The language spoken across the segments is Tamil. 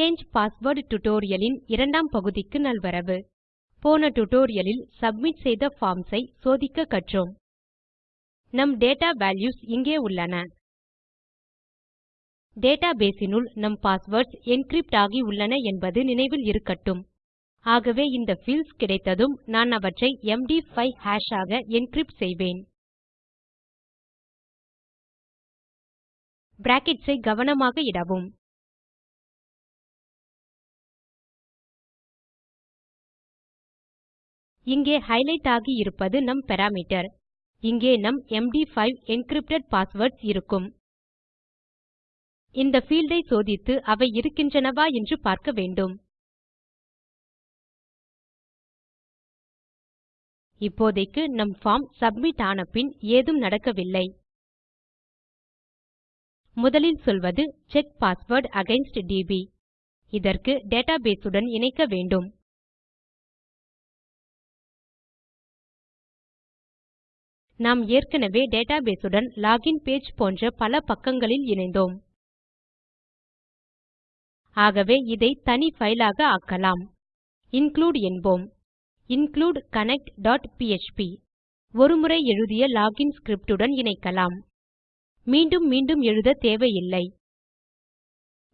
சாங்கே பாஸ்வேர்ட் டுடோரியலின் இரண்டாம் பகுதிக்கு நல்வரவு. போன டியூட்டோரியல் சப்மிட் செய்த பார்ம்ஸ் ஐ சோதிக்க கற்றோம். நம் டேட்டா வால்யூஸ் இங்கே உள்ளன. டேட்டாபேஸ் னுள் நம் பாஸ்வேர்ட்ஸ் என்கிரிப்ட் ஆகி உள்ளன என்பது நினைவில் இருக்கட்டும். ஆகவே இந்த பீல்ட்ஸ் கிடைத்ததும் நான் அவற்றை எம்டி5 ஹாஷ் ஆக என்கிரிப்ட் செய்வேன். பிராக்கெட்ஸ் ஐ கவனமாக இடவும். இங்கே ஹைலைட் ஆகி இருப்பது நம் பாராமீட்டர். இங்கே நம் MD5 என்கிரிப்டட் பாஸ்வேர்ட்ஸ் இருக்கும். இந்த ஃபீல்டை சோதித்து அவை இருக்கின்றனவா என்று பார்க்க வேண்டும். இப்போதைக்கு நம் பார்ம் சப்மிட் ஆன பின் ஏதும் நடக்கவில்லை. முதலில் சொல்வது செக் பாஸ்வேர்ட் அகெயின்ஸ்ட் டிபி. இதற்கு டேட்டாபேஸ் உடன் இணைக்க வேண்டும். நாம் ஏற்கனவே டேட்டாபேஸ் உடன் லாகின் பேஜ் போன்ற பல பக்கங்களில் இணைந்தோம். ஆகவே இதை தனி ஃபைலாக ஆக்கலாம். இன்க்ளூடு என்போம். இன்க்ளூடு connect.php ஒருமுறை எழுதிய லாகின் ஸ்கிரிப்ட் உடன் இணைக்கலாம். மீண்டும் மீண்டும் எழுத தேவையில்லை.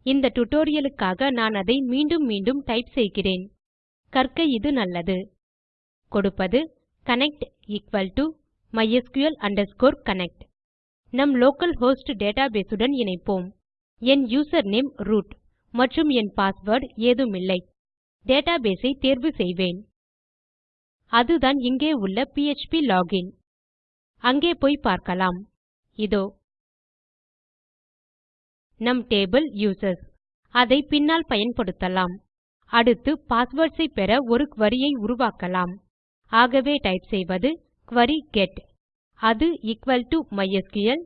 இந்த tutorialக்காக நான் அதை மீண்டும் மீண்டும் டைப் செய்கிறேன். கற்க இது நல்லது. கொடுப்பது connect equal to mysql connect. நம் லோக்கல் ஹோஸ்ட் டேட்டாபேஸ் உடன் இணைப்போம். என் யூசர்நேம் ரூட் மற்றும் என் பாஸ்வேர்ட் ஏதுமில்லை. டேட்டாபேஸ் ஐ தேர்வு செய்வேன். அதுதான் இங்கே உள்ள பிஎச்பி லோகின் அங்கே போய் பார்க்கலாம். இதோ. நம் டேபிள் யூசர்ஸ் அதை பின்னால் பயன்படுத்தலாம். அடுத்து பாஸ்வேர்ட்ஸ் ஐ பெற ஒரு குரி ஐ உருவாக்கலாம். ஆகவே டைப் செய்வது query கெட் அது equal to MySQL.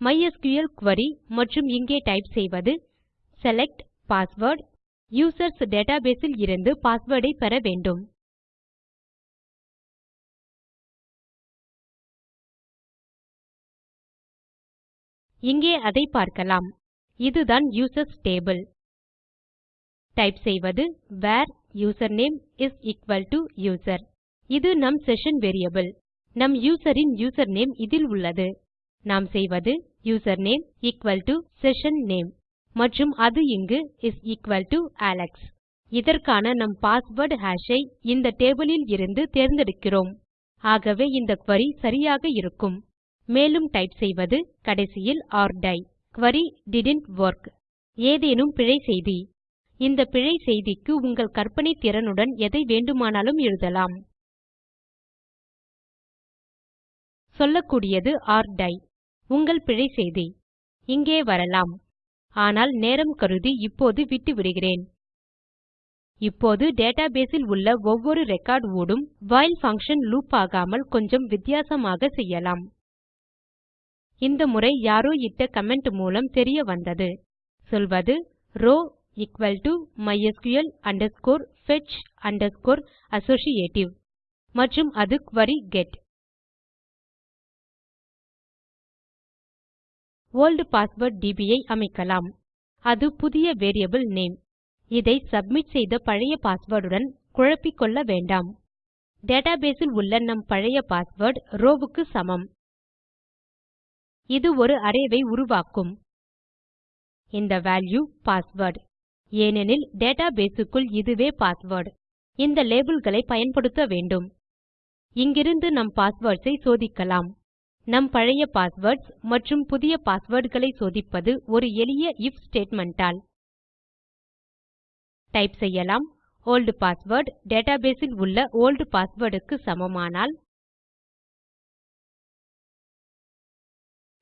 MySQL query மற்றும் இங்கே டைப் செய்வது செலக்ட் password. Users database இல் இருந்து பாஸ்வேர்ட் பெற வேண்டும். இங்கே அதை பார்க்கலாம். இதுதான் யூசர்ஸ் டேபிள் டைப் செய்வது where username is equal to user. இது நம் செஷன் வேரியபிள் நம் யூசர் நேம் யூசர்நேம் இதில் உள்ளது. நாம் செய்வது username equal to session name மற்றும் அது இங்கு இஸ் equal to அலெக்ஸ் இதற்கான நம் பாஸ்வேர்ட் ஹாஷ் ஐ இந்த டேபிள் இருந்து தேர்ந்தெடுக்கிறோம். ஆகவே இந்த query சரியாக இருக்கும். மேலும் டைப் செய்வது கடைசியில் or die. Query didn't work. ஏதேனும் பிழை செய்தி. இந்த பிழை செய்திக்கு உங்கள் கற்பனை திறனுடன் எதை வேண்டுமானாலும் எழுதலாம். சொல்லக்கூடியது ஆர் டை உங்கள் பிழை செய்தி. இங்கே வரலாம். ஆனால் நேரம் கருதி இப்போது விட்டுவிடுகிறேன். இப்போது டேட்டாபேஸ் இல் உள்ள ஒவ்வொரு ரெக்கார்ட் ஊடும் வைல் பங்ஷன் லூப் ஆகாமல் கொஞ்சம் வித்தியாசமாக செய்யலாம். இந்த முறை யாரோ இட்ட கமெண்ட் மூலம் தெரிய வந்தது. சொல்வது row equal to mysql fetch associative. மற்றும் அது query get old password DB ஐ அமைக்கலாம். அது புதிய வேரியபிள் நேம். இதை சப்மிட் செய்த பழைய பாஸ்வேர்டுடன் குழப்பிக்கொள்ள வேண்டாம். டேட்டாபேஸ் இல் உள்ள நம் பழைய பாஸ்வேர்ட் ரோவுக்கு சமம். இது ஒரு அரே உருவாக்கும். இந்த வேல்யூ பாஸ்வேர்ட். ஏனெனில் டேட்டாபேஸ் க்குள் இதுவே பாஸ்வேர்ட். இந்த லேபல் பயன்படுத்த வேண்டும். இங்கிருந்து நம் பாஸ்வேர்ட்ஸ் ஐ சோதிக்கலாம். நம் பழைய பாஸ்வேர்ட்ஸ் மற்றும் புதிய பாஸ்வேர்டுகளை சோதிப்பது ஒரு எளிய if statement ஆல் டைப் செய்யலாம். Old பாஸ்வேர்ட் டேட்டாபேஸ் இல் உள்ள old பாஸ்வேர்ட் க்கு சமமானால்.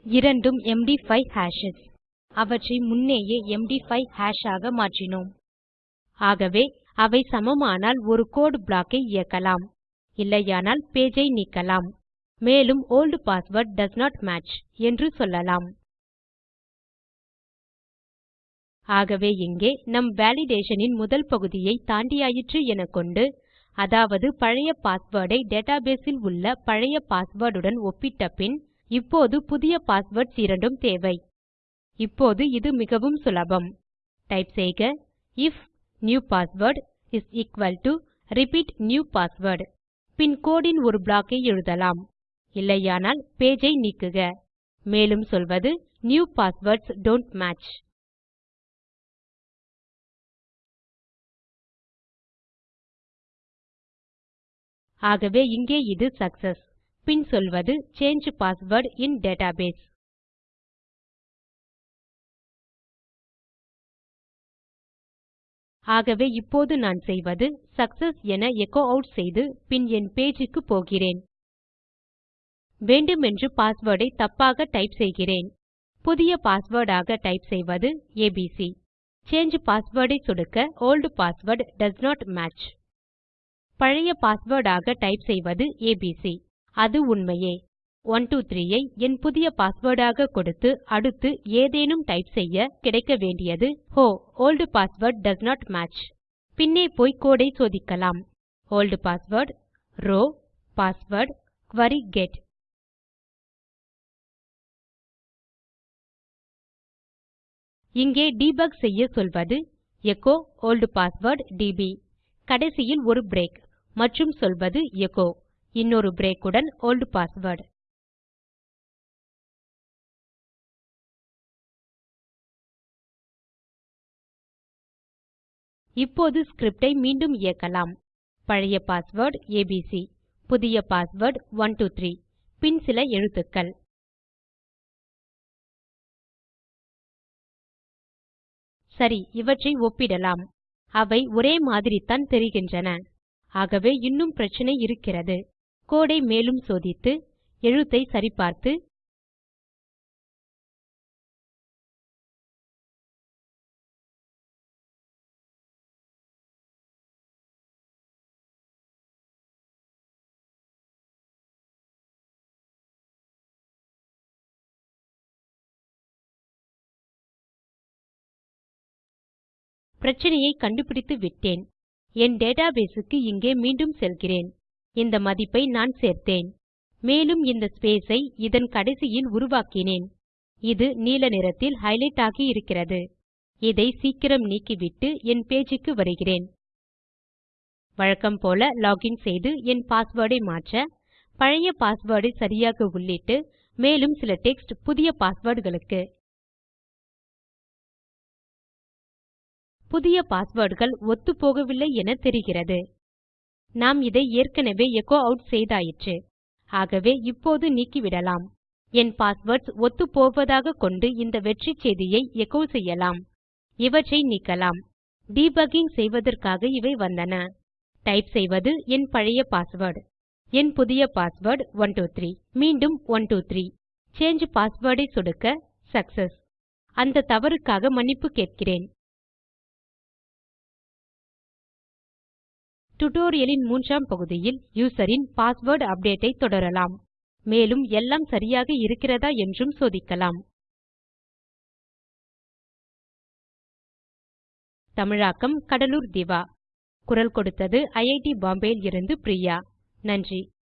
இரண்டும் எம்டி5 ஹேஷஸ் அவற்றை முன்னேயே எம்டி5 ஹாஷ் ஆக மாற்றினோம். ஆகவே அவை சமமானால் ஒரு கோடு ப்ளாக் ஐ இயக்கலாம். இல்லையானால் பேஜ் ஐ நீக்கலாம். மேலும் old password does not match என்று சொல்லலாம். ஆகவே இங்கே நம் வேலிடேஷனின் இன் முதல் பகுதியை தாண்டியாயிற்று எனக்கொண்டு அதாவது பழைய பாஸ்வேர்டை ஐ டேட்டாபேஸ் இல் உள்ள பழைய பாஸ்வேர்டுடன் ஒப்பிட்ட பின் இப்போது புதிய பாஸ்வேர்ட்ஸ் இரண்டும் தேவை. இப்போது இது மிகவும் சுலபம். டைப் செய்க if new password is equal to repeat new password. பின் கோடு ஒரு ப்ளாக் ஐ எழுதலாம். இல்லையானால் பேஜ் ஐ நீக்குக. மேலும் சொல்வது நியூ பாஸ்வேர்ட்ஸ் டோன்ட் மேட்ச் ஆகவே இங்கே இது சக்செஸ். பின் சொல்வது சாங்கே பாஸ்வேர்ட் இன் டேட்டாபேஸ் ஆகவே இப்போது நான் செய்வது சக்செஸ் என எச்சோ ஆட் செய்து பின் என் பேஜ் க்கு போகிறேன். வேண்டுமென்று பாஸ்வேர்டை தப்பாக டைப் செய்கிறேன். புதிய பாஸ்வேர்டாக டைப் செய்வது ஏபிசி. சாங்கே பாஸ்வேர்டை ஐ சொடுக்க old password does not match. பழைய பாஸ்வேர்டாக டைப் செய்வது ஏபிசி. அது உண்மையே. 123 ஐ என் புதிய பாஸ்வேர்டாக கொடுத்து அடுத்து ஏதேனும் டைப் செய்ய கிடைக்க வேண்டியது ஹோ old password does not match. பின்னே போய் கோடை சோதிக்கலாம். Old password row password query get. இங்கே டீபக் செய்ய சொல்வது எச்சோ old பாஸ்வேர்ட் டிபி. கடைசியில் ஒரு பிரேக் மற்றும் சொல்வது எச்சோ. இன்னொரு பிரேக் உடன் old பாஸ்வேர்ட். இப்போது ஸ்கிரிப்ட் ஐ மீண்டும் இயக்கலாம். பழைய பாஸ்வேர்ட் ஏபிசி புதிய பாஸ்வேர்ட் 123 பின் சில எழுத்துக்கள். சரி இவற்றை ஒப்பிடலாம். அவை ஒரே மாதிரித்தான் தெரிகின்றன. ஆகவே இன்னும் பிரச்சனை இருக்கிறது. கோடை மேலும் சோதித்து எழுத்தை சரிபார்த்து பிரச்சினையை கண்டுபிடித்து விட்டேன். என் டேட்டாபேஸுக்கு இங்கே மீண்டும் செல்கிறேன். இந்த மதிப்பை நான் சேர்த்தேன். மேலும் இந்த ஸ்பேஸை இதன் கடைசியில் உருவாக்கினேன். இது நீல நிறத்தில் ஹைலைட் ஆகி இருக்கிறது. இதை சீக்கிரம் நீக்கிவிட்டு என் பேஜுக்கு வருகிறேன். வழக்கம் போல லாகின் செய்து என் பாஸ்வேர்டை மாற்ற பழைய பாஸ்வேர்டை சரியாக உள்ளிட்டு மேலும் சில டெக்ஸ்ட் புதிய பாஸ்வேர்டுகளுக்கு புதிய பாஸ்வேர்டுகள் ஒத்துப்போகவில்லை என தெரிகிறது. நாம் இதை ஏற்கனவே எச்சோ அவுட் செய்தாயிற்று. ஆகவே இப்போது நீக்கிவிடலாம். என் பாஸ்வேர்ட்ஸ் ஒத்துப்போவதாக கொண்டு இந்த வெற்றி செய்தியை எச்சோ செய்யலாம். இவற்றை நீக்கலாம். டீபக்கிங் செய்வதற்காக இவை வந்தன. டைப் செய்வது என் பழைய பாஸ்வேர்ட் என் புதிய பாஸ்வேர்ட் 123 மீண்டும் 123 சாங்கே பாஸ்வேர்ட் ஐ சொடுக்க சக்செஸ் அந்த தவறுக்காக மன்னிப்பு கேட்கிறேன். டுடோரியலின் மூன்றாம் பகுதியில் யூசரின் பாஸ்வேர்ட் அப்டேட் ஐ தொடரலாம். மேலும் எல்லாம் சரியாக இருக்கிறதா என்றும் சோதிக்கலாம். தமிழாக்கம் கடலூர் திவா. குரல் கொடுத்தது ஐஐடி பாம்பேவில் இருந்து பிரியா. நன்றி.